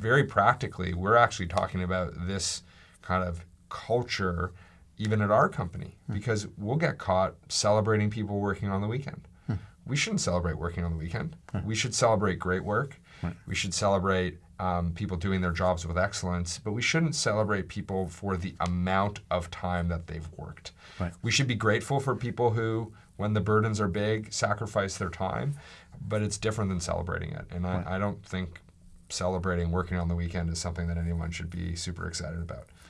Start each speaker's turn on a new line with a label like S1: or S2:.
S1: very practically, we're actually talking about this kind of culture even at our company hmm. because we'll get caught celebrating people working on the weekend. Hmm. We shouldn't celebrate working on the weekend. Hmm. We should celebrate great work. Right. We should celebrate um, people doing their jobs with excellence, but we shouldn't celebrate people for the amount of time that they've worked. Right. We should be grateful for people who, when the burdens are big, sacrifice their time, but it's different than celebrating it. And. I, I don't think celebrating working on the weekend is something that anyone should be super excited about.